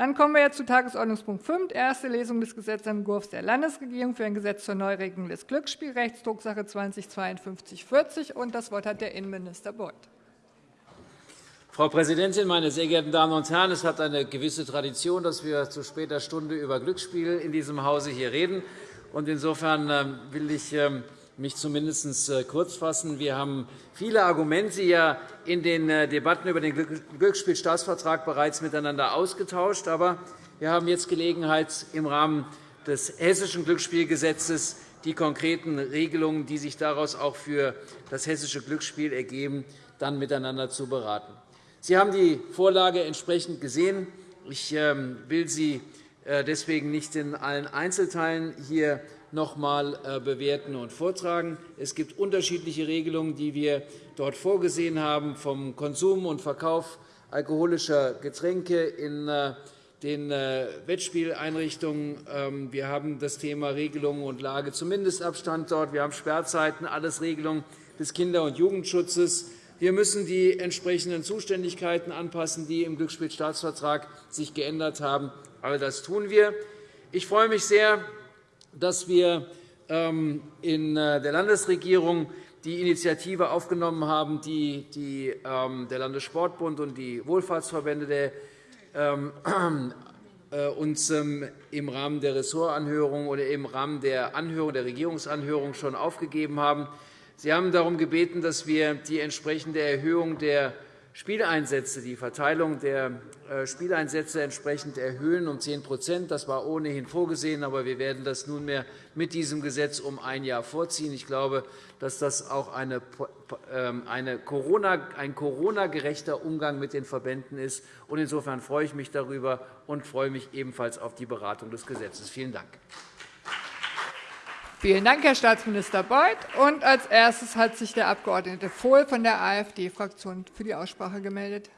Dann kommen wir jetzt zu Tagesordnungspunkt 5, erste Lesung des Gesetzentwurfs der Landesregierung für ein Gesetz zur Neuregelung des Glücksspielrechts, Drucksache 20-5240. Das Wort hat der Innenminister Beuth. Frau Präsidentin, meine sehr geehrten Damen und Herren! Es hat eine gewisse Tradition, dass wir zu später Stunde über Glücksspiel in diesem Hause hier reden. Insofern ähm, will ich ähm, mich zumindest äh, kurz fassen. Wir haben viele Argumente ja in den äh, Debatten über den Glücksspielstaatsvertrag bereits miteinander ausgetauscht. Aber wir haben jetzt Gelegenheit, im Rahmen des Hessischen Glücksspielgesetzes die konkreten Regelungen, die sich daraus auch für das hessische Glücksspiel ergeben, dann miteinander zu beraten. Sie haben die Vorlage entsprechend gesehen. Ich ähm, will sie äh, deswegen nicht in allen Einzelteilen hier noch einmal äh, bewerten und vortragen. Es gibt unterschiedliche Regelungen, die wir dort vorgesehen haben, vom Konsum und Verkauf alkoholischer Getränke in äh, den Wettspieleinrichtungen. Ähm, wir haben das Thema Regelungen und Lage zum Mindestabstand dort. Wir haben Sperrzeiten, alles Regelungen des Kinder- und Jugendschutzes. Wir müssen die entsprechenden Zuständigkeiten anpassen, die im Glücksspielstaatsvertrag sich geändert haben. All das tun wir. Ich freue mich sehr, dass wir ähm, in äh, der Landesregierung die Initiative aufgenommen haben, die ähm, der Landessportbund und die Wohlfahrtsverbände ähm, äh, uns im Rahmen der Ressortanhörung oder im Rahmen der Anhörung, der Regierungsanhörung schon aufgegeben haben. Sie haben darum gebeten, dass wir die entsprechende Erhöhung der Spieleinsätze, die Verteilung der äh, Spieleinsätze entsprechend erhöhen um 10% Das war ohnehin vorgesehen, aber wir werden das nunmehr mit diesem Gesetz um ein Jahr vorziehen. Ich glaube, dass das auch eine, ähm, eine Corona, ein Corona-gerechter Umgang mit den Verbänden ist. Insofern freue ich mich darüber und freue mich ebenfalls auf die Beratung des Gesetzes. Vielen Dank. Vielen Dank, Herr Staatsminister Beuth. Und als erstes hat sich der Abg. Vohl von der AfD-Fraktion für die Aussprache gemeldet.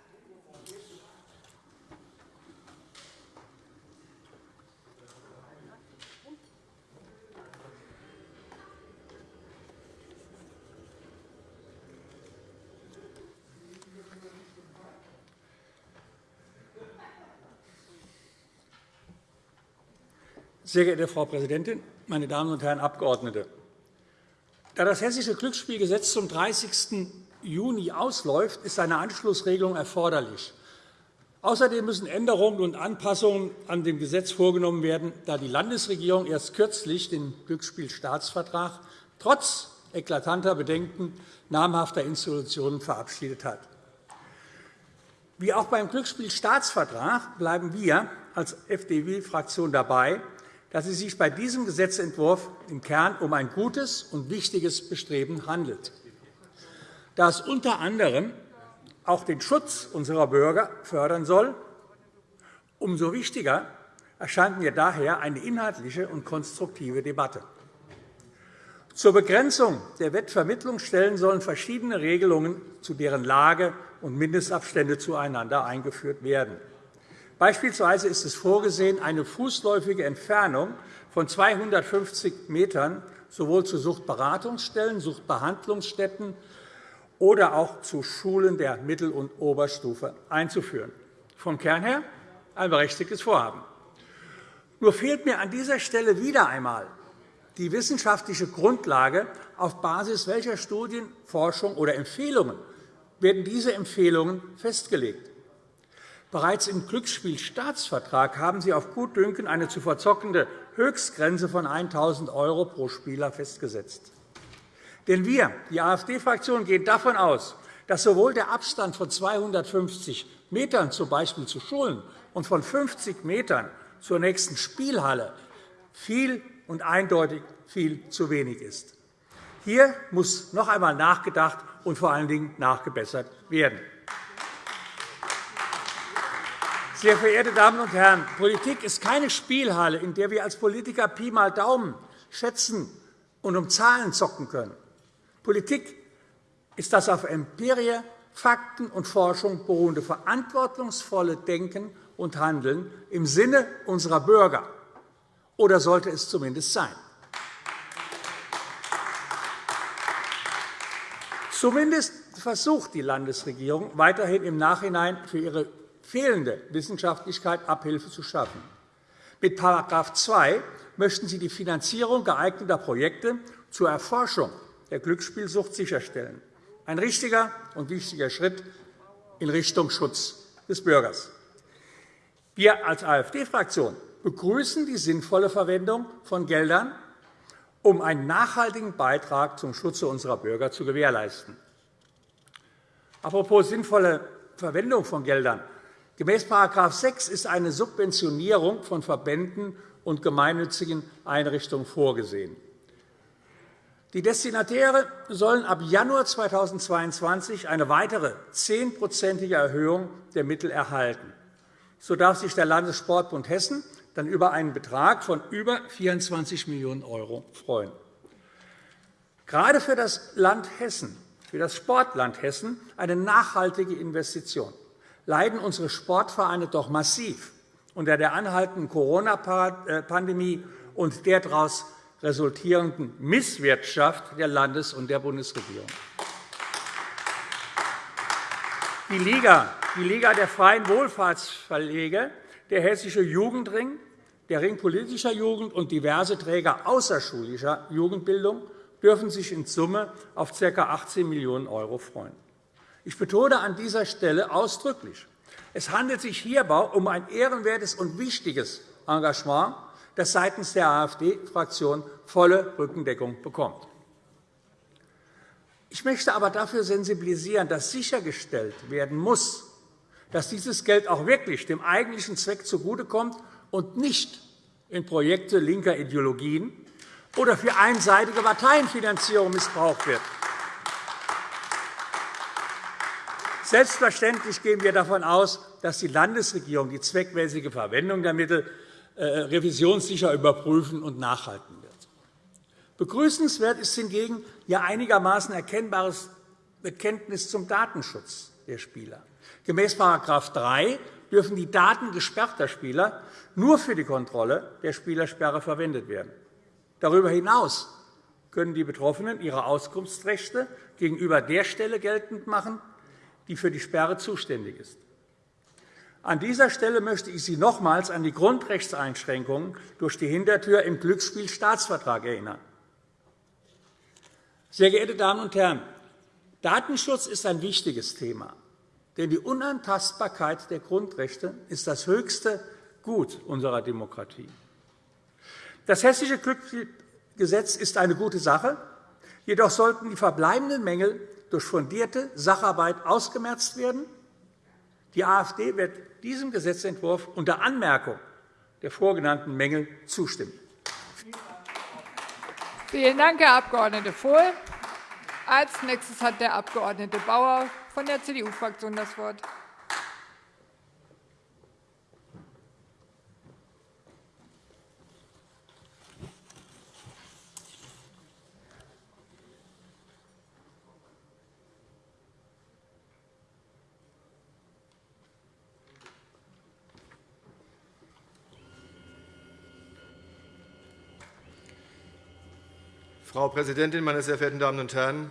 Sehr geehrte Frau Präsidentin, meine Damen und Herren Abgeordnete! Da das Hessische Glücksspielgesetz zum 30. Juni ausläuft, ist eine Anschlussregelung erforderlich. Außerdem müssen Änderungen und Anpassungen an dem Gesetz vorgenommen werden, da die Landesregierung erst kürzlich den Glücksspielstaatsvertrag trotz eklatanter Bedenken namhafter Institutionen verabschiedet hat. Wie auch beim Glücksspielstaatsvertrag bleiben wir als FDP-Fraktion dabei, dass es sich bei diesem Gesetzentwurf im Kern um ein gutes und wichtiges Bestreben handelt. Da es unter anderem auch den Schutz unserer Bürger fördern soll, umso wichtiger erscheint mir daher eine inhaltliche und konstruktive Debatte. Zur Begrenzung der Wettvermittlungsstellen sollen verschiedene Regelungen zu deren Lage und Mindestabstände zueinander eingeführt werden. Beispielsweise ist es vorgesehen, eine fußläufige Entfernung von 250 m sowohl zu Suchtberatungsstellen, Suchtbehandlungsstätten oder auch zu Schulen der Mittel- und Oberstufe einzuführen. Vom Kern her ein berechtigtes Vorhaben. Nur fehlt mir an dieser Stelle wieder einmal die wissenschaftliche Grundlage, auf Basis welcher Studien, Forschung oder Empfehlungen werden diese Empfehlungen festgelegt. Bereits im Glücksspielstaatsvertrag haben Sie auf Gutdünken eine zu verzockende Höchstgrenze von 1.000 € pro Spieler festgesetzt. Denn wir, die AfD-Fraktion, gehen davon aus, dass sowohl der Abstand von 250 m z. B. zu Schulen und von 50 m zur nächsten Spielhalle viel und eindeutig viel zu wenig ist. Hier muss noch einmal nachgedacht und vor allen Dingen nachgebessert werden. Sehr verehrte Damen und Herren, Politik ist keine Spielhalle, in der wir als Politiker Pi mal Daumen schätzen und um Zahlen zocken können. Politik ist das auf Empirie, Fakten und Forschung beruhende verantwortungsvolle Denken und Handeln im Sinne unserer Bürger. Oder sollte es zumindest sein? Zumindest versucht die Landesregierung weiterhin im Nachhinein für ihre fehlende Wissenschaftlichkeit Abhilfe zu schaffen. Mit § 2 möchten Sie die Finanzierung geeigneter Projekte zur Erforschung der Glücksspielsucht sicherstellen. Ein richtiger und wichtiger Schritt in Richtung Schutz des Bürgers. Wir als AfD-Fraktion begrüßen die sinnvolle Verwendung von Geldern, um einen nachhaltigen Beitrag zum Schutze unserer Bürger zu gewährleisten. Apropos sinnvolle Verwendung von Geldern. Gemäß § 6 ist eine Subventionierung von Verbänden und gemeinnützigen Einrichtungen vorgesehen. Die Destinatäre sollen ab Januar 2022 eine weitere zehnprozentige Erhöhung der Mittel erhalten. So darf sich der Landessportbund Hessen dann über einen Betrag von über 24 Millionen € freuen. Gerade für das Land Hessen, für das Sportland Hessen eine nachhaltige Investition, leiden unsere Sportvereine doch massiv unter der anhaltenden Corona-Pandemie und der daraus resultierenden Misswirtschaft der Landes- und der Bundesregierung. Die Liga, die Liga der freien Wohlfahrtsverlege, der Hessische Jugendring, der Ring politischer Jugend und diverse Träger außerschulischer Jugendbildung dürfen sich in Summe auf ca. 18 Millionen € freuen. Ich betone an dieser Stelle ausdrücklich, es handelt sich hierbei um ein ehrenwertes und wichtiges Engagement, das seitens der AfD-Fraktion volle Rückendeckung bekommt. Ich möchte aber dafür sensibilisieren, dass sichergestellt werden muss, dass dieses Geld auch wirklich dem eigentlichen Zweck zugutekommt und nicht in Projekte linker Ideologien oder für einseitige Parteienfinanzierung missbraucht wird. Selbstverständlich gehen wir davon aus, dass die Landesregierung die zweckmäßige Verwendung der Mittel äh, revisionssicher überprüfen und nachhalten wird. Begrüßenswert ist hingegen Ihr einigermaßen erkennbares Bekenntnis zum Datenschutz der Spieler. Gemäß § 3 dürfen die Daten gesperrter Spieler nur für die Kontrolle der Spielersperre verwendet werden. Darüber hinaus können die Betroffenen ihre Auskunftsrechte gegenüber der Stelle geltend machen, die für die Sperre zuständig ist. An dieser Stelle möchte ich Sie nochmals an die Grundrechtseinschränkungen durch die Hintertür im Glücksspielstaatsvertrag erinnern. Sehr geehrte Damen und Herren, Datenschutz ist ein wichtiges Thema, denn die Unantastbarkeit der Grundrechte ist das höchste Gut unserer Demokratie. Das Hessische Glücksspielgesetz ist eine gute Sache, jedoch sollten die verbleibenden Mängel durch fundierte Sacharbeit ausgemerzt werden. Die AfD wird diesem Gesetzentwurf unter Anmerkung der vorgenannten Mängel zustimmen. Vielen Dank, Herr Abg. Vohl. Als nächstes hat der Abg. Bauer von der CDU-Fraktion das Wort. Frau Präsidentin, meine sehr verehrten Damen und Herren!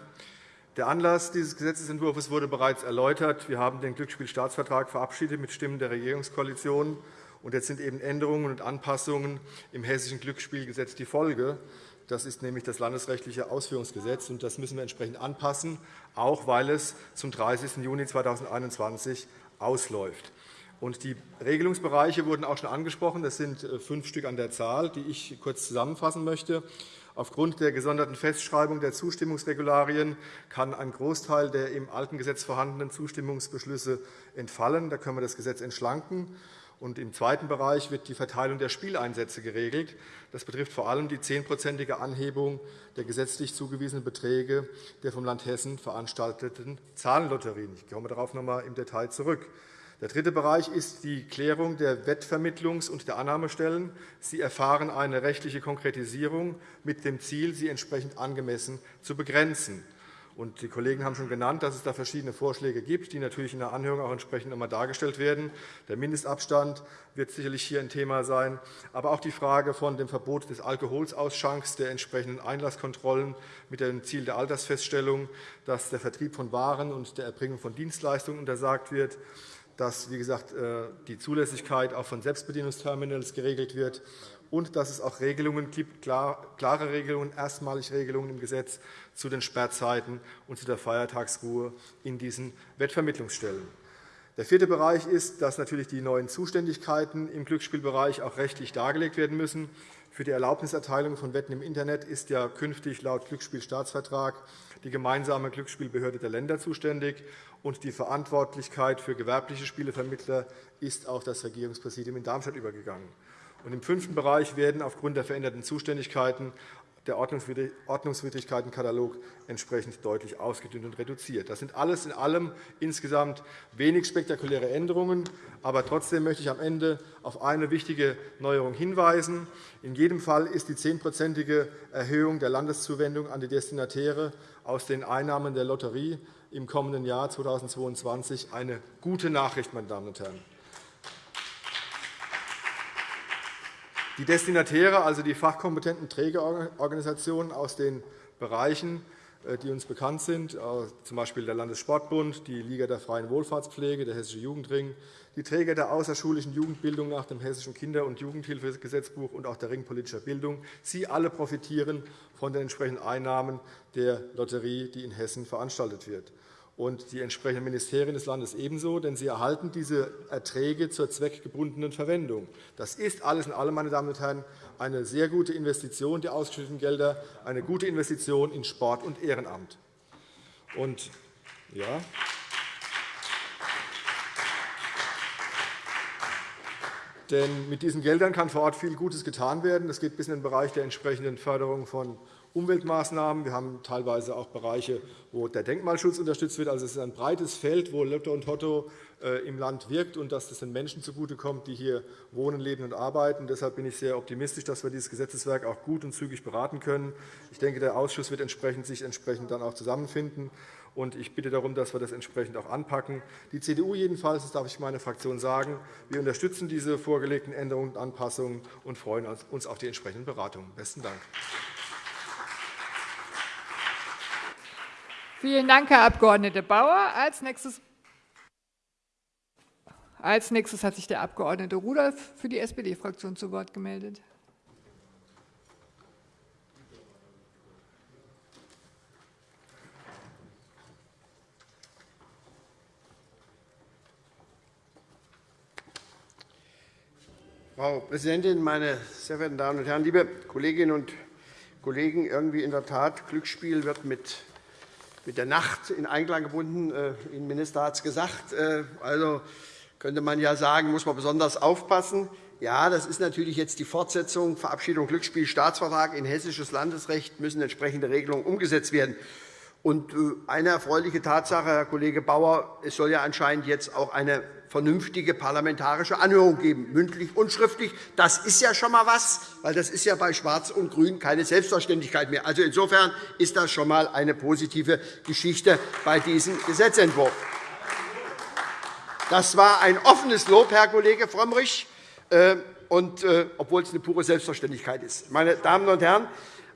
Der Anlass dieses Gesetzentwurfs wurde bereits erläutert. Wir haben den Glücksspielstaatsvertrag verabschiedet mit Stimmen der Regierungskoalition. Und jetzt sind eben Änderungen und Anpassungen im Hessischen Glücksspielgesetz die Folge. Das ist nämlich das landesrechtliche Ausführungsgesetz. und Das müssen wir entsprechend anpassen, auch weil es zum 30. Juni 2021 ausläuft. Und die Regelungsbereiche wurden auch schon angesprochen. Das sind äh, fünf Stück an der Zahl, die ich kurz zusammenfassen möchte. Aufgrund der gesonderten Festschreibung der Zustimmungsregularien kann ein Großteil der im alten Gesetz vorhandenen Zustimmungsbeschlüsse entfallen. Da können wir das Gesetz entschlanken. Und Im zweiten Bereich wird die Verteilung der Spieleinsätze geregelt. Das betrifft vor allem die zehnprozentige Anhebung der gesetzlich zugewiesenen Beträge der vom Land Hessen veranstalteten Zahlenlotterien. Ich komme darauf noch einmal im Detail zurück. Der dritte Bereich ist die Klärung der Wettvermittlungs- und der Annahmestellen. Sie erfahren eine rechtliche Konkretisierung mit dem Ziel, sie entsprechend angemessen zu begrenzen. Die Kollegen haben schon genannt, dass es da verschiedene Vorschläge gibt, die natürlich in der Anhörung auch entsprechend einmal dargestellt werden. Der Mindestabstand wird sicherlich hier ein Thema sein, aber auch die Frage von dem Verbot des Alkoholausschanks, der entsprechenden Einlasskontrollen mit dem Ziel der Altersfeststellung, dass der Vertrieb von Waren und der Erbringung von Dienstleistungen untersagt wird, dass wie gesagt, äh, die Zulässigkeit auch von Selbstbedienungsterminals geregelt wird und dass es auch Regelungen gibt, klare Regelungen, erstmalig Regelungen im Gesetz zu den Sperrzeiten und zu der Feiertagsruhe in diesen Wettvermittlungsstellen. Der vierte Bereich ist, dass natürlich die neuen Zuständigkeiten im Glücksspielbereich auch rechtlich dargelegt werden müssen. Für die Erlaubniserteilung von Wetten im Internet ist ja künftig laut Glücksspielstaatsvertrag die gemeinsame Glücksspielbehörde der Länder zuständig, und die Verantwortlichkeit für gewerbliche Spielevermittler ist auf das Regierungspräsidium in Darmstadt übergegangen. Im fünften Bereich werden aufgrund der veränderten Zuständigkeiten der Ordnungswidrigkeitenkatalog entsprechend deutlich ausgedünnt und reduziert. Das sind alles in allem insgesamt wenig spektakuläre Änderungen. Aber trotzdem möchte ich am Ende auf eine wichtige Neuerung hinweisen. In jedem Fall ist die zehnprozentige Erhöhung der Landeszuwendung an die Destinatäre aus den Einnahmen der Lotterie im kommenden Jahr 2022 eine gute Nachricht, meine Damen und Herren. Die Destinatäre, also die fachkompetenten Trägerorganisationen aus den Bereichen, äh, die uns bekannt sind, z. B. der Landessportbund, die Liga der freien Wohlfahrtspflege, der Hessische Jugendring, die Träger der außerschulischen Jugendbildung nach dem Hessischen Kinder- und Jugendhilfegesetzbuch und auch der Ring politischer Bildung. Sie alle profitieren von den entsprechenden Einnahmen der Lotterie, die in Hessen veranstaltet wird und die entsprechenden Ministerien des Landes ebenso, denn sie erhalten diese Erträge zur zweckgebundenen Verwendung. Das ist alles in allem, meine Damen und Herren, eine sehr gute Investition, die ausgeschütteten Gelder, eine gute Investition in Sport und Ehrenamt. Und, ja, Denn mit diesen Geldern kann vor Ort viel Gutes getan werden. Das geht bis in den Bereich der entsprechenden Förderung von Umweltmaßnahmen. Wir haben teilweise auch Bereiche, wo der Denkmalschutz unterstützt wird. Also es ist ein breites Feld, wo Lotto und Totto äh, im Land wirkt und dass das den Menschen zugutekommt, die hier wohnen, leben und arbeiten. Deshalb bin ich sehr optimistisch, dass wir dieses Gesetzeswerk auch gut und zügig beraten können. Ich denke, der Ausschuss wird sich entsprechend dann auch zusammenfinden. Und ich bitte darum, dass wir das entsprechend auch anpacken. Die CDU jedenfalls, das darf ich meine Fraktion sagen, wir unterstützen diese vorgelegten Änderungen und Anpassungen und freuen uns auf die entsprechenden Beratungen. Besten Dank. Vielen Dank, Herr Abg. Bauer. Als nächstes als nächstes hat sich der Abg. Rudolph für die SPD-Fraktion zu Wort gemeldet. Frau Präsidentin, meine sehr verehrten Damen und Herren! Liebe Kolleginnen und Kollegen, irgendwie in der Tat, Glücksspiel wird mit mit der Nacht in Einklang gebunden. Äh, Ihr Minister hat es gesagt. Äh, also könnte man ja sagen, muss man besonders aufpassen. Ja, das ist natürlich jetzt die Fortsetzung, Verabschiedung Glücksspiel, Staatsvertrag in hessisches Landesrecht müssen entsprechende Regelungen umgesetzt werden. Und äh, eine erfreuliche Tatsache, Herr Kollege Bauer, es soll ja anscheinend jetzt auch eine vernünftige parlamentarische Anhörung geben, mündlich und schriftlich. Das ist ja schon einmal was, weil das ist ja bei Schwarz und Grün keine Selbstverständlichkeit mehr. Also insofern ist das schon einmal eine positive Geschichte bei diesem Gesetzentwurf. Das war ein offenes Lob, Herr Kollege Frömmrich, äh, und, äh, obwohl es eine pure Selbstverständlichkeit ist. Meine Damen und Herren,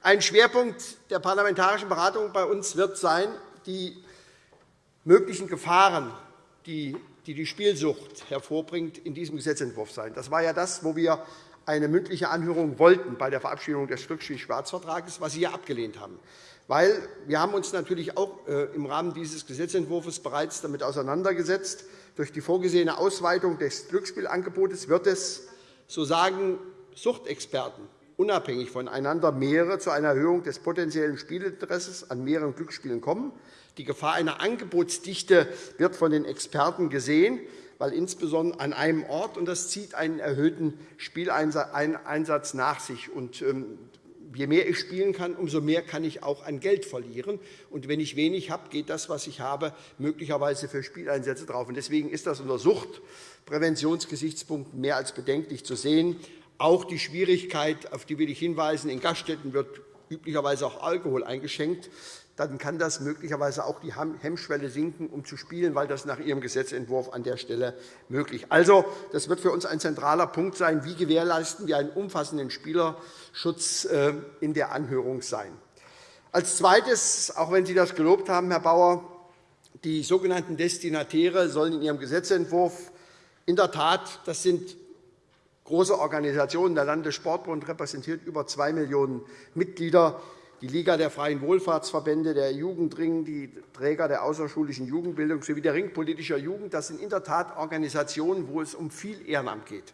ein Schwerpunkt der parlamentarischen Beratung bei uns wird sein, die möglichen Gefahren, die die die Spielsucht hervorbringt, in diesem Gesetzentwurf sein. Das war ja das, wo wir eine mündliche Anhörung wollten bei der Verabschiedung des Glücksspiel-Schwarzvertrags, was Sie ja abgelehnt haben. Weil wir haben uns natürlich auch äh, im Rahmen dieses Gesetzentwurfs bereits damit auseinandergesetzt. Durch die vorgesehene Ausweitung des Glücksspielangebotes wird es, so sagen Suchtexperten, unabhängig voneinander mehrere zu einer Erhöhung des potenziellen Spielinteresses an mehreren Glücksspielen kommen. Die Gefahr einer Angebotsdichte wird von den Experten gesehen, weil insbesondere an einem Ort, und das zieht einen erhöhten Spieleinsatz nach sich. Und, ähm, je mehr ich spielen kann, umso mehr kann ich auch an Geld verlieren. Und wenn ich wenig habe, geht das, was ich habe, möglicherweise für Spieleinsätze drauf. Deswegen ist das unter Suchtpräventionsgesichtspunkten mehr als bedenklich zu sehen. Auch die Schwierigkeit, auf die will ich hinweisen, in Gaststätten wird üblicherweise auch Alkohol eingeschenkt dann kann das möglicherweise auch die Hemmschwelle sinken, um zu spielen, weil das nach Ihrem Gesetzentwurf an der Stelle möglich ist. Also, das wird für uns ein zentraler Punkt sein. Wie gewährleisten wir einen umfassenden Spielerschutz äh, in der Anhörung sein? Als Zweites, auch wenn Sie das gelobt haben, Herr Bauer, die sogenannten Destinatäre sollen in Ihrem Gesetzentwurf In der Tat, das sind große Organisationen. Der Landessportbund repräsentiert über 2 Millionen Mitglieder. Die Liga der Freien Wohlfahrtsverbände, der Jugendring, die Träger der außerschulischen Jugendbildung sowie der Ring politischer Jugend, das sind in der Tat Organisationen, wo es um viel Ehrenamt geht.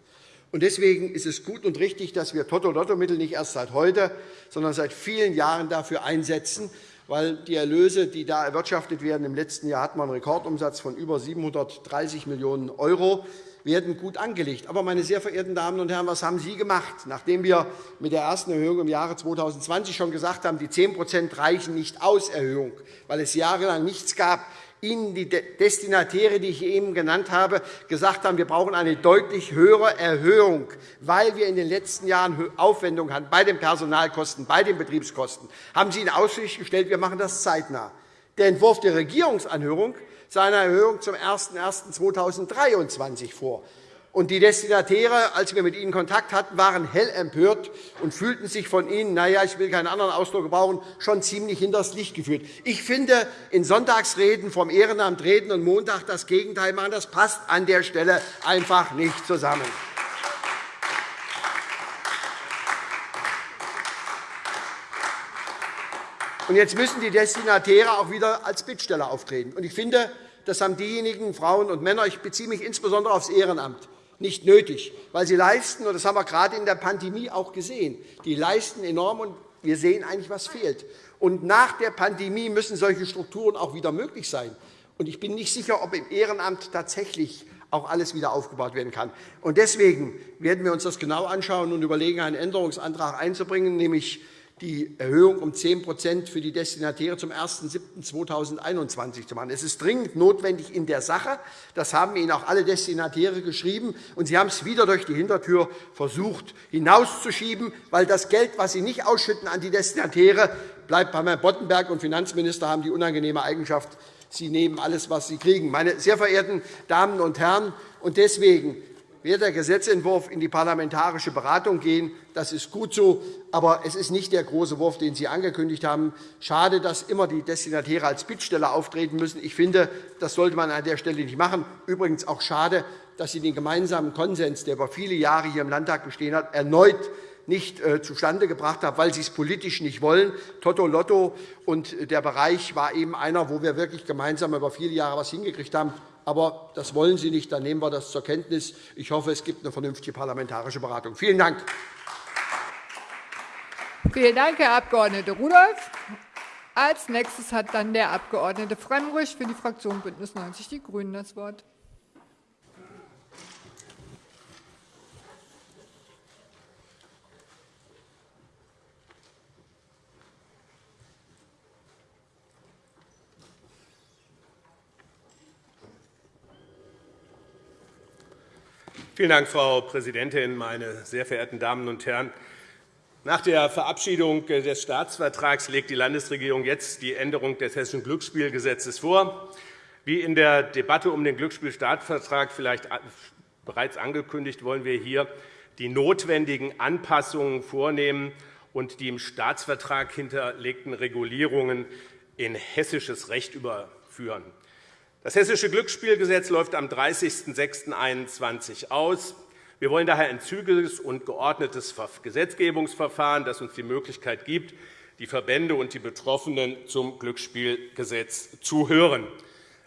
Deswegen ist es gut und richtig, dass wir Toto-Lotto-Mittel nicht erst seit heute, sondern seit vielen Jahren dafür einsetzen, weil die Erlöse, die da erwirtschaftet werden, im letzten Jahr hat man einen Rekordumsatz von über 730 Millionen €, werden gut angelegt. Aber, meine sehr verehrten Damen und Herren, was haben Sie gemacht, nachdem wir mit der ersten Erhöhung im Jahre 2020 schon gesagt haben, die 10% reichen nicht aus, Erhöhung, weil es jahrelang nichts gab, Ihnen die Destinatäre, die ich eben genannt habe, gesagt haben, wir brauchen eine deutlich höhere Erhöhung, weil wir in den letzten Jahren Aufwendungen hatten bei den Personalkosten, bei den Betriebskosten, haben Sie in Aussicht gestellt, wir machen das zeitnah. Der Entwurf der Regierungsanhörung sah eine Erhöhung zum 01.01.2023 vor. Und die Destinatäre, als wir mit ihnen Kontakt hatten, waren hell empört und fühlten sich von ihnen, naja, ich will keinen anderen Ausdruck gebrauchen, schon ziemlich hinters Licht geführt. Ich finde, in Sonntagsreden vom Ehrenamt reden und Montag das Gegenteil machen, das passt an der Stelle einfach nicht zusammen. Und jetzt müssen die Destinatäre auch wieder als Bittsteller auftreten. Und ich finde, das haben diejenigen Frauen und Männer, ich beziehe mich insbesondere aufs Ehrenamt, nicht nötig, weil sie leisten, und das haben wir gerade in der Pandemie auch gesehen, die leisten enorm, und wir sehen eigentlich, was fehlt. Und nach der Pandemie müssen solche Strukturen auch wieder möglich sein. Und ich bin nicht sicher, ob im Ehrenamt tatsächlich auch alles wieder aufgebaut werden kann. Und deswegen werden wir uns das genau anschauen und überlegen, einen Änderungsantrag einzubringen, nämlich die Erhöhung um 10% für die Destinatäre zum 01.07.2021 zu machen. Es ist dringend notwendig in der Sache. Das haben Ihnen auch alle Destinatäre geschrieben. Und Sie haben es wieder durch die Hintertür versucht, hinauszuschieben, weil das Geld, das Sie nicht ausschütten an die Destinatäre, bleibt bei Herrn Boddenberg. Und Finanzminister haben die unangenehme Eigenschaft, Sie nehmen alles, was Sie kriegen. Meine sehr verehrten Damen und Herren, und deswegen wird der Gesetzentwurf in die parlamentarische Beratung gehen. Das ist gut so, aber es ist nicht der große Wurf, den Sie angekündigt haben. Schade, dass immer die Destinatäre als Bittsteller auftreten müssen. Ich finde, das sollte man an der Stelle nicht machen. Übrigens auch schade, dass Sie den gemeinsamen Konsens, der über viele Jahre hier im Landtag bestehen hat, erneut nicht äh, zustande gebracht haben, weil Sie es politisch nicht wollen. Toto Lotto und der Bereich war eben einer, wo wir wirklich gemeinsam über viele Jahre etwas hingekriegt haben aber das wollen Sie nicht. Dann nehmen wir das zur Kenntnis. Ich hoffe, es gibt eine vernünftige parlamentarische Beratung. Vielen Dank. Vielen Dank, Herr Abg. Rudolph. Als nächstes hat dann der Abg. Frömmrich für die Fraktion BÜNDNIS 90 die GRÜNEN das Wort. Vielen Dank, Frau Präsidentin, meine sehr verehrten Damen und Herren! Nach der Verabschiedung des Staatsvertrags legt die Landesregierung jetzt die Änderung des Hessischen Glücksspielgesetzes vor. Wie in der Debatte um den Glücksspielstaatsvertrag vielleicht bereits angekündigt, wollen wir hier die notwendigen Anpassungen vornehmen und die im Staatsvertrag hinterlegten Regulierungen in hessisches Recht überführen. Das Hessische Glücksspielgesetz läuft am 30.06.2021 aus. Wir wollen daher ein zügiges und geordnetes Gesetzgebungsverfahren, das uns die Möglichkeit gibt, die Verbände und die Betroffenen zum Glücksspielgesetz zu hören.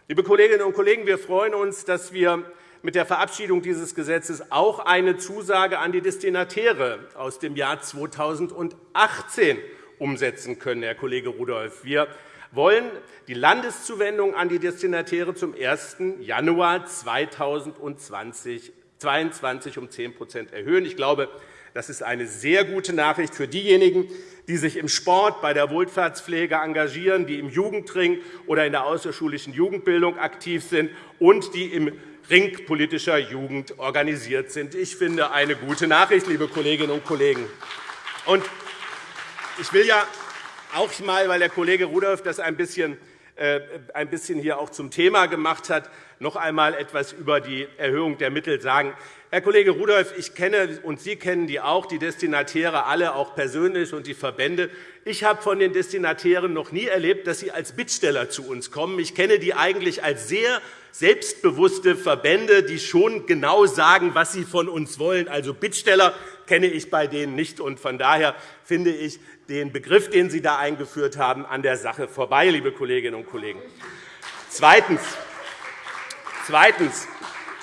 Liebe Kolleginnen und Kollegen, wir freuen uns, dass wir mit der Verabschiedung dieses Gesetzes auch eine Zusage an die Destinatäre aus dem Jahr 2018 umsetzen können, Herr Kollege Rudolph. Wir wollen die Landeszuwendung an die Destinatäre zum 1. Januar 2022 um 10% erhöhen. Ich glaube, das ist eine sehr gute Nachricht für diejenigen, die sich im Sport, bei der Wohlfahrtspflege engagieren, die im Jugendring oder in der außerschulischen Jugendbildung aktiv sind und die im Ring politischer Jugend organisiert sind. Ich finde eine gute Nachricht, liebe Kolleginnen und Kollegen. Ich will ja auch einmal, weil der Kollege Rudolph das ein bisschen, äh, ein bisschen hier auch zum Thema gemacht hat, noch einmal etwas über die Erhöhung der Mittel sagen. Herr Kollege Rudolph, ich kenne und Sie kennen die auch, die Destinatäre alle auch persönlich und die Verbände. Ich habe von den Destinatären noch nie erlebt, dass sie als Bittsteller zu uns kommen. Ich kenne die eigentlich als sehr selbstbewusste Verbände, die schon genau sagen, was sie von uns wollen. Also Bittsteller kenne ich bei denen nicht. Und von daher finde ich den Begriff, den Sie da eingeführt haben, an der Sache vorbei, liebe Kolleginnen und Kollegen. Zweitens. Zweitens.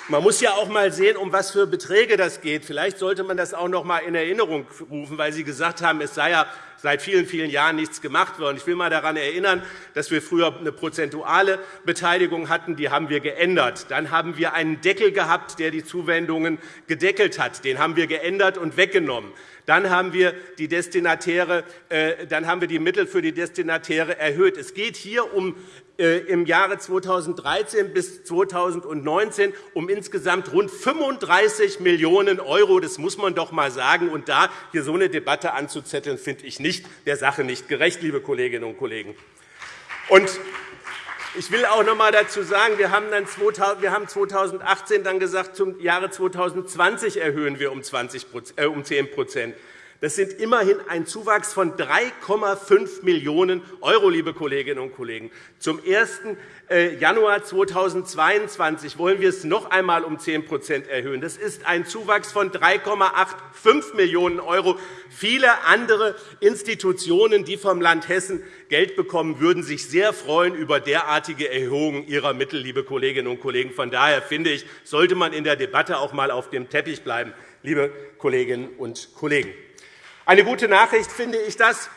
Man muss ja auch einmal sehen, um was für Beträge das geht. Vielleicht sollte man das auch noch einmal in Erinnerung rufen, weil Sie gesagt haben, es sei ja seit vielen, vielen Jahren nichts gemacht worden. Ich will einmal daran erinnern, dass wir früher eine prozentuale Beteiligung hatten. Die haben wir geändert. Dann haben wir einen Deckel gehabt, der die Zuwendungen gedeckelt hat. Den haben wir geändert und weggenommen. Dann haben wir die, Destinatäre, äh, dann haben wir die Mittel für die Destinatäre erhöht. Es geht hier um äh, im Jahre 2013 bis 2019 um insgesamt rund 35 Millionen €. Das muss man doch einmal sagen. Und da hier so eine Debatte anzuzetteln, finde ich nicht der Sache nicht gerecht, liebe Kolleginnen und Kollegen. Und ich will auch noch einmal dazu sagen, wir haben, dann 2018 dann gesagt, zum Jahre 2020 erhöhen wir um 10 das sind immerhin ein Zuwachs von 3,5 Millionen €, liebe Kolleginnen und Kollegen. Zum 1. Äh, Januar 2022 wollen wir es noch einmal um 10% erhöhen. Das ist ein Zuwachs von 3,85 Millionen €. Viele andere Institutionen, die vom Land Hessen Geld bekommen, würden sich sehr freuen über derartige Erhöhungen ihrer Mittel, liebe Kolleginnen und Kollegen. Von daher finde ich, sollte man in der Debatte auch einmal auf dem Teppich bleiben, liebe Kolleginnen und Kollegen. Eine gute Nachricht finde ich das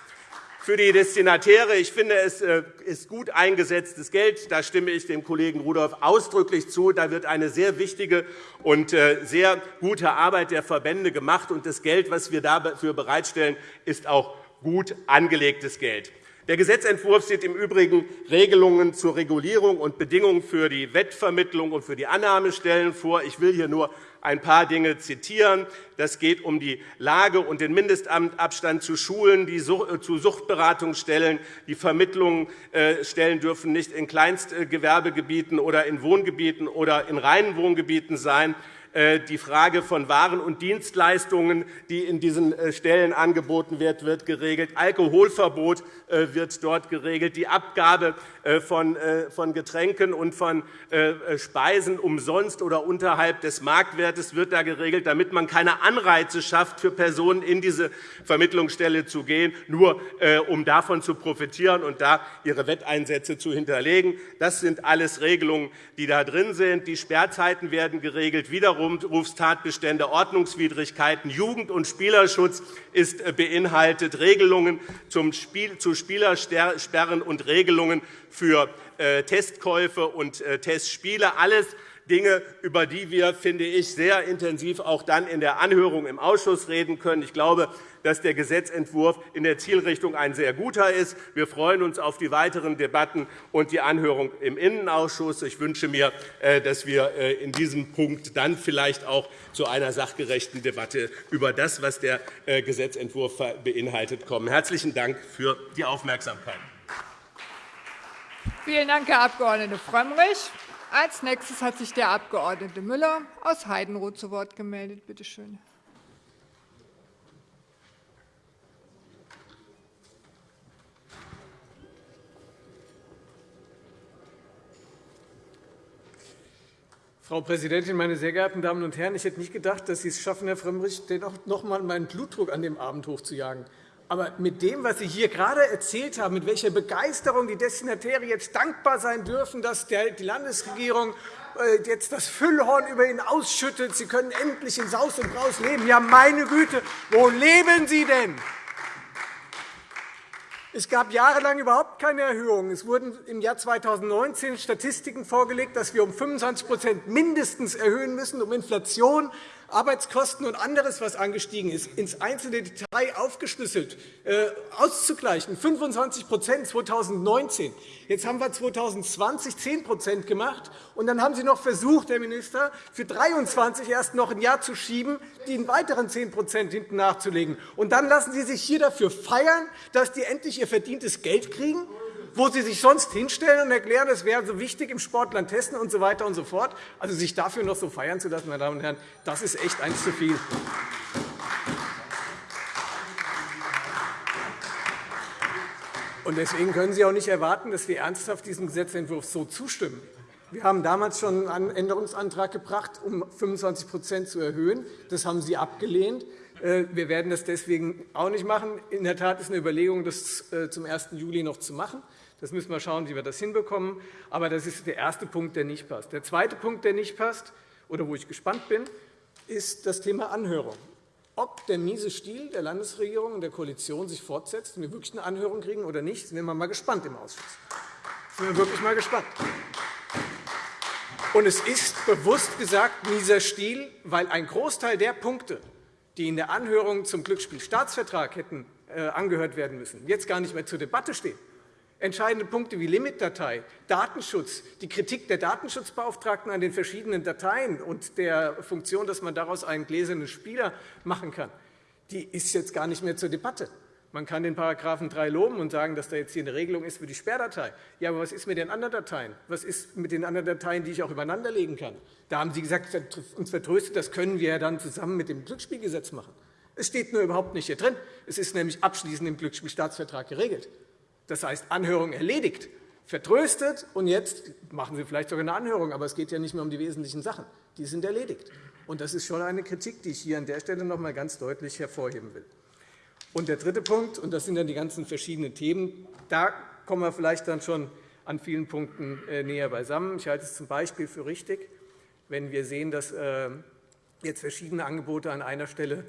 für die Destinatäre. Ich finde, es äh, ist gut eingesetztes Geld. Da stimme ich dem Kollegen Rudolph ausdrücklich zu. Da wird eine sehr wichtige und äh, sehr gute Arbeit der Verbände gemacht. Und das Geld, das wir dafür bereitstellen, ist auch gut angelegtes Geld. Der Gesetzentwurf sieht im Übrigen Regelungen zur Regulierung und Bedingungen für die Wettvermittlung und für die Annahmestellen vor. Ich will hier nur ein paar Dinge zitieren. Das geht um die Lage und den Mindestabstand zu Schulen, die äh, zu Suchtberatungsstellen. Die Vermittlungsstellen dürfen nicht in Kleinstgewerbegebieten oder in Wohngebieten oder in reinen Wohngebieten sein. Äh, die Frage von Waren und Dienstleistungen, die in diesen äh, Stellen angeboten wird, wird geregelt. Alkoholverbot äh, wird dort geregelt. Die Abgabe von Getränken und von Speisen umsonst oder unterhalb des Marktwertes wird da geregelt, damit man keine Anreize schafft, für Personen in diese Vermittlungsstelle zu gehen, nur um davon zu profitieren und da ihre Wetteinsätze zu hinterlegen. Das sind alles Regelungen, die da drin sind. Die Sperrzeiten werden geregelt. Widerrufstatbestände, Ordnungswidrigkeiten, Jugend- und Spielerschutz ist äh, beinhaltet, Regelungen zu Spielersperren und Regelungen für äh, Testkäufe und äh, Testspiele. Alles Dinge, über die wir, finde ich, sehr intensiv auch dann in der Anhörung im Ausschuss reden können. Ich glaube, dass der Gesetzentwurf in der Zielrichtung ein sehr guter ist. Wir freuen uns auf die weiteren Debatten und die Anhörung im Innenausschuss. Ich wünsche mir, äh, dass wir in diesem Punkt dann vielleicht auch zu einer sachgerechten Debatte über das, was der Gesetzentwurf beinhaltet, kommen. Herzlichen Dank für die Aufmerksamkeit. Vielen Dank, Herr Abg. Frömmrich. Als nächstes hat sich der Abg. Müller aus Heidenroth zu Wort gemeldet. Bitte schön. Frau Präsidentin, meine sehr geehrten Damen und Herren! Ich hätte nicht gedacht, dass Sie es schaffen, Herr Frömmrich, noch einmal meinen Blutdruck an dem Abend hochzujagen. Aber mit dem, was Sie hier gerade erzählt haben, mit welcher Begeisterung die Destinatäre jetzt dankbar sein dürfen, dass die Landesregierung äh, jetzt das Füllhorn über ihnen ausschüttet, sie können endlich in Saus und Braus leben. Ja, meine Güte, wo leben Sie denn? Es gab jahrelang überhaupt keine Erhöhung. Es wurden im Jahr 2019 Statistiken vorgelegt, dass wir um 25 mindestens erhöhen müssen, um Inflation Arbeitskosten und anderes, was angestiegen ist, ins einzelne Detail aufgeschlüsselt äh, auszugleichen. 25% 2019. Jetzt haben wir 2020 10% gemacht. Und dann haben Sie noch versucht, Herr Minister, für 2023 erst noch ein Jahr zu schieben, den weiteren 10% hinten nachzulegen. Und dann lassen Sie sich hier dafür feiern, dass die endlich ihr verdientes Geld kriegen wo Sie sich sonst hinstellen und erklären, es wäre so wichtig im Sportland Hessen und so weiter und so fort. Also sich dafür noch so feiern zu lassen, meine Damen und Herren, das ist echt eins zu viel. Deswegen können Sie auch nicht erwarten, dass wir ernsthaft diesem Gesetzentwurf so zustimmen. Wir haben damals schon einen Änderungsantrag gebracht, um 25% zu erhöhen. Das haben Sie abgelehnt. Äh, wir werden das deswegen auch nicht machen. In der Tat ist eine Überlegung, das äh, zum 1. Juli noch zu machen. Das müssen wir schauen, wie wir das hinbekommen. Aber das ist der erste Punkt, der nicht passt. Der zweite Punkt, der nicht passt, oder wo ich gespannt bin, ist das Thema Anhörung. Ob der miese Stil der Landesregierung und der Koalition sich fortsetzt und wir wirklich eine Anhörung kriegen oder nicht, sind wir mal gespannt im Ausschuss. Sind wir wirklich mal gespannt. Und es ist bewusst gesagt mieser Stil, weil ein Großteil der Punkte, die in der Anhörung zum Glücksspielstaatsvertrag hätten äh, angehört werden müssen, jetzt gar nicht mehr zur Debatte stehen. Entscheidende Punkte wie Limitdatei, Datenschutz, die Kritik der Datenschutzbeauftragten an den verschiedenen Dateien und der Funktion, dass man daraus einen gläsernen Spieler machen kann, die ist jetzt gar nicht mehr zur Debatte. Man kann den § 3 loben und sagen, dass da jetzt hier eine Regelung ist für die Sperrdatei. Ja, aber was ist mit den anderen Dateien? Was ist mit den anderen Dateien, die ich auch übereinanderlegen kann? Da haben Sie gesagt, uns vertröstet, das können wir ja dann zusammen mit dem Glücksspielgesetz machen. Es steht nur überhaupt nicht hier drin. Es ist nämlich abschließend im Glücksspielstaatsvertrag geregelt. Das heißt, Anhörung erledigt, vertröstet, und jetzt machen Sie vielleicht sogar eine Anhörung, aber es geht ja nicht mehr um die wesentlichen Sachen. Die sind erledigt. Und das ist schon eine Kritik, die ich hier an der Stelle noch einmal ganz deutlich hervorheben will. Und der dritte Punkt, und das sind dann die ganzen verschiedenen Themen, da kommen wir vielleicht dann schon an vielen Punkten äh, näher beisammen. Ich halte es zum Beispiel für richtig, wenn wir sehen, dass äh, jetzt verschiedene Angebote an einer Stelle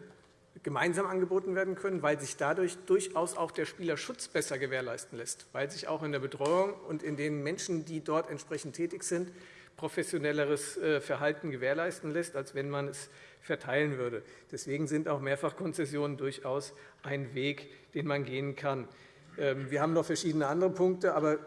gemeinsam angeboten werden können, weil sich dadurch durchaus auch der Spielerschutz besser gewährleisten lässt, weil sich auch in der Betreuung und in den Menschen, die dort entsprechend tätig sind, professionelleres äh, Verhalten gewährleisten lässt, als wenn man es verteilen würde. Deswegen sind auch Mehrfachkonzessionen durchaus ein Weg, den man gehen kann. Ähm, wir haben noch verschiedene andere Punkte, aber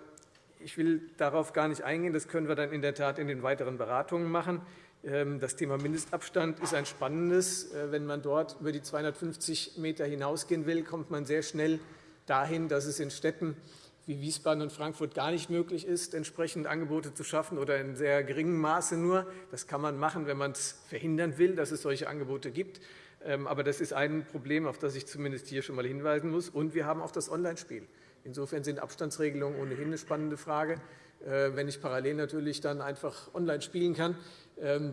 ich will darauf gar nicht eingehen. Das können wir dann in der Tat in den weiteren Beratungen machen. Ähm, das Thema Mindestabstand ist ein spannendes. Äh, wenn man dort über die 250 m hinausgehen will, kommt man sehr schnell dahin, dass es in Städten wie Wiesbaden und Frankfurt gar nicht möglich ist, entsprechend Angebote zu schaffen oder in sehr geringem Maße nur. Das kann man machen, wenn man es verhindern will, dass es solche Angebote gibt. Ähm, aber das ist ein Problem, auf das ich zumindest hier schon einmal hinweisen muss. Und wir haben auch das Online-Spiel. Insofern sind Abstandsregelungen ohnehin eine spannende Frage. Äh, wenn ich parallel natürlich dann einfach online spielen kann,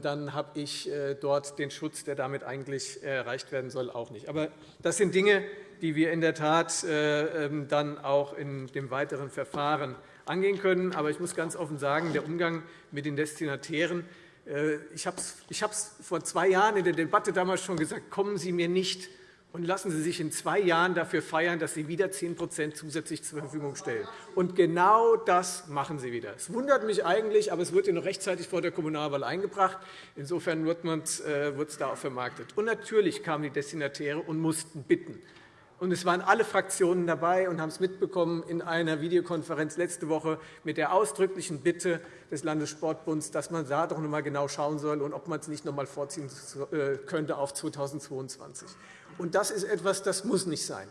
dann habe ich äh, dort den Schutz, der damit eigentlich erreicht werden soll, auch nicht. Aber das sind Dinge, die wir in der Tat äh, ähm, dann auch in dem weiteren Verfahren angehen können. Aber ich muss ganz offen sagen, der Umgang mit den Destinatären, äh, ich habe es vor zwei Jahren in der Debatte damals schon gesagt, kommen Sie mir nicht und lassen Sie sich in zwei Jahren dafür feiern, dass Sie wieder 10% zusätzlich zur Verfügung stellen. Und genau das machen Sie wieder. Es wundert mich eigentlich, aber es wurde noch rechtzeitig vor der Kommunalwahl eingebracht. Insofern wurde es äh, da auch vermarktet. Und natürlich kamen die Destinatäre und mussten bitten. Und es waren alle Fraktionen dabei und haben es mitbekommen in einer Videokonferenz letzte Woche mit der ausdrücklichen Bitte des Landessportbunds, dass man da doch noch einmal genau schauen soll und ob man es nicht noch einmal vorziehen äh, könnte auf 2022. Und das ist etwas, das muss nicht sein.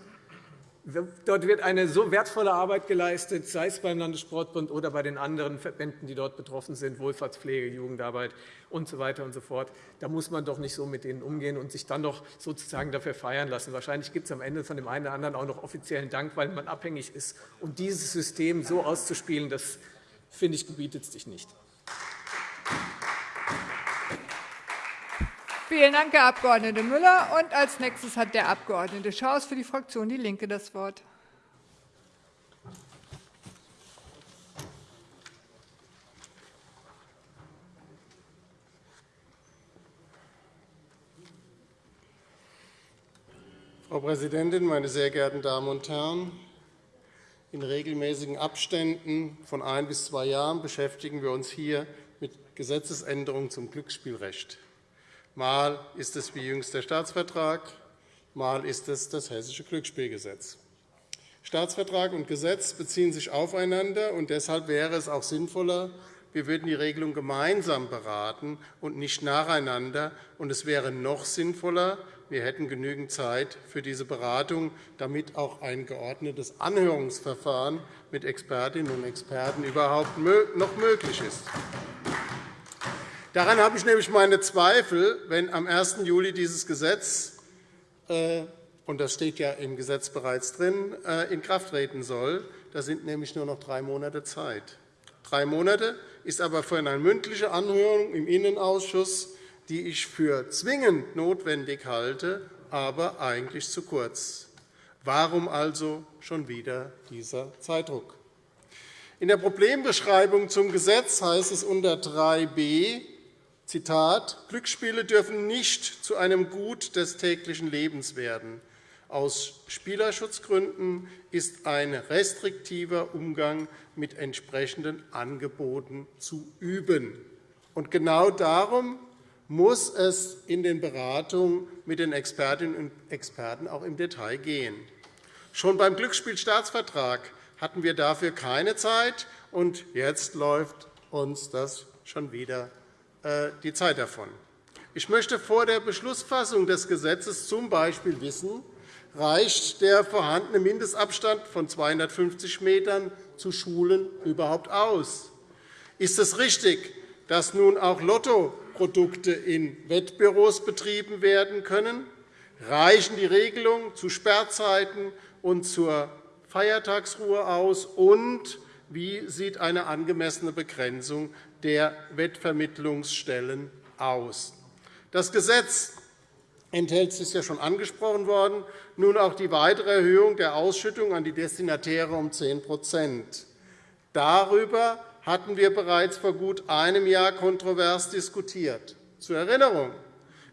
Dort wird eine so wertvolle Arbeit geleistet, sei es beim Landessportbund oder bei den anderen Verbänden, die dort betroffen sind, Wohlfahrtspflege, Jugendarbeit usw. So weiter und so fort. Da muss man doch nicht so mit denen umgehen und sich dann noch sozusagen dafür feiern lassen. Wahrscheinlich gibt es am Ende von dem einen oder anderen auch noch offiziellen Dank, weil man abhängig ist. Und dieses System so auszuspielen, das finde ich, gebietet sich nicht. Vielen Dank, Herr Abg. Müller. Und als nächstes hat der Abg. Schaus für die Fraktion DIE LINKE das Wort. Frau Präsidentin, meine sehr geehrten Damen und Herren! In regelmäßigen Abständen von ein bis zwei Jahren beschäftigen wir uns hier mit Gesetzesänderungen zum Glücksspielrecht. Mal ist es wie jüngst der Staatsvertrag, mal ist es das Hessische Glücksspielgesetz. Staatsvertrag und Gesetz beziehen sich aufeinander, und deshalb wäre es auch sinnvoller, wir würden die Regelung gemeinsam beraten und nicht nacheinander. Und es wäre noch sinnvoller, wir hätten genügend Zeit für diese Beratung, damit auch ein geordnetes Anhörungsverfahren mit Expertinnen und Experten überhaupt noch möglich ist. Daran habe ich nämlich meine Zweifel, wenn am 1. Juli dieses Gesetz äh, und das steht ja im Gesetz bereits drin, äh, in Kraft treten soll. Da sind nämlich nur noch drei Monate Zeit. Drei Monate, ist aber für eine mündliche Anhörung im Innenausschuss, die ich für zwingend notwendig halte, aber eigentlich zu kurz. Warum also schon wieder dieser Zeitdruck? In der Problembeschreibung zum Gesetz heißt es unter 3b, Zitat, Glücksspiele dürfen nicht zu einem Gut des täglichen Lebens werden. Aus Spielerschutzgründen ist ein restriktiver Umgang mit entsprechenden Angeboten zu üben. Und genau darum muss es in den Beratungen mit den Expertinnen und Experten auch im Detail gehen. Schon beim Glücksspielstaatsvertrag hatten wir dafür keine Zeit, und jetzt läuft uns das schon wieder die Zeit davon. Ich möchte vor der Beschlussfassung des Gesetzes z. B. wissen, reicht der vorhandene Mindestabstand von 250 m zu Schulen überhaupt aus? Ist es richtig, dass nun auch Lottoprodukte in Wettbüros betrieben werden können? Reichen die Regelungen zu Sperrzeiten und zur Feiertagsruhe aus? Und wie sieht eine angemessene Begrenzung der Wettvermittlungsstellen aus? Das Gesetz enthält, es ist ja schon angesprochen worden, nun auch die weitere Erhöhung der Ausschüttung an die Destinatäre um 10% Darüber hatten wir bereits vor gut einem Jahr kontrovers diskutiert. Zur Erinnerung.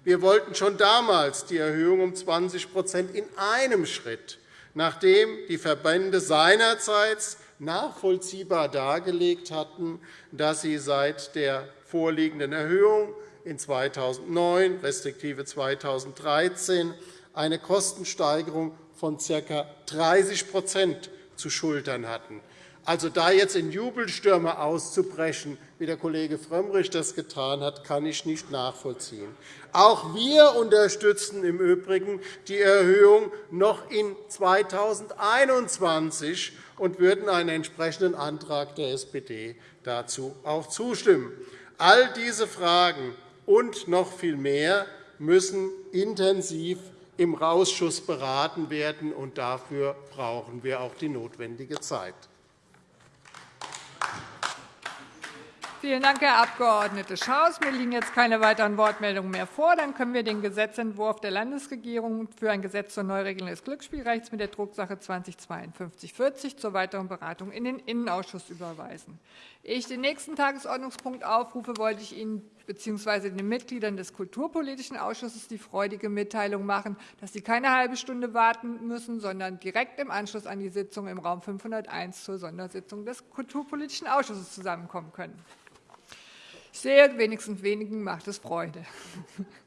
Wir wollten schon damals die Erhöhung um 20% in einem Schritt nachdem die Verbände seinerzeit nachvollziehbar dargelegt hatten, dass sie seit der vorliegenden Erhöhung in 2009 respektive 2013 eine Kostensteigerung von ca. 30% zu schultern hatten. Also da jetzt in Jubelstürme auszubrechen, wie der Kollege Frömmrich das getan hat, kann ich nicht nachvollziehen. Auch wir unterstützen im Übrigen die Erhöhung noch in 2021 und würden einen entsprechenden Antrag der SPD dazu auch zustimmen. All diese Fragen und noch viel mehr müssen intensiv im Ausschuss beraten werden, und dafür brauchen wir auch die notwendige Zeit. Vielen Dank, Herr Abg. Schaus. Mir liegen jetzt keine weiteren Wortmeldungen mehr vor. Dann können wir den Gesetzentwurf der Landesregierung für ein Gesetz zur Neuregelung des Glücksspielrechts mit der Drucksache 20-5240 zur weiteren Beratung in den Innenausschuss überweisen. Ehe ich den nächsten Tagesordnungspunkt aufrufe, wollte ich Ihnen bzw. den Mitgliedern des Kulturpolitischen Ausschusses die freudige Mitteilung machen, dass Sie keine halbe Stunde warten müssen, sondern direkt im Anschluss an die Sitzung im Raum 501 zur Sondersitzung des Kulturpolitischen Ausschusses zusammenkommen können. Sehe, wenigstens wenigen macht es Freude.